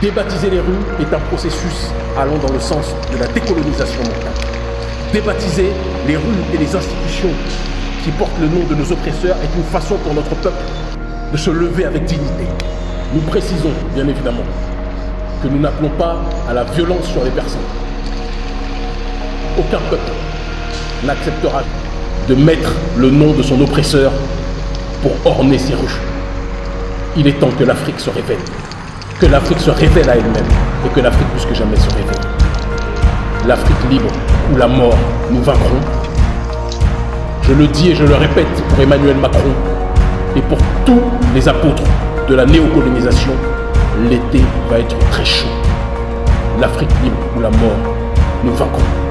Débaptiser les rues est un processus allant dans le sens de la décolonisation mentale. Débaptiser les rues et les institutions qui portent le nom de nos oppresseurs est une façon pour notre peuple de se lever avec dignité. Nous précisons, bien évidemment, que nous n'appelons pas à la violence sur les personnes. Aucun peuple n'acceptera de mettre le nom de son oppresseur pour orner ses rues. Il est temps que l'Afrique se révèle, que l'Afrique se révèle à elle-même et que l'Afrique plus que jamais se révèle. L'Afrique libre ou la mort, nous vaincrons. Je le dis et je le répète pour Emmanuel Macron et pour tous les apôtres de la néocolonisation, l'été va être très chaud. L'Afrique libre ou la mort, nous vaincrons.